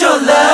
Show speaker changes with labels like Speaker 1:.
Speaker 1: your love.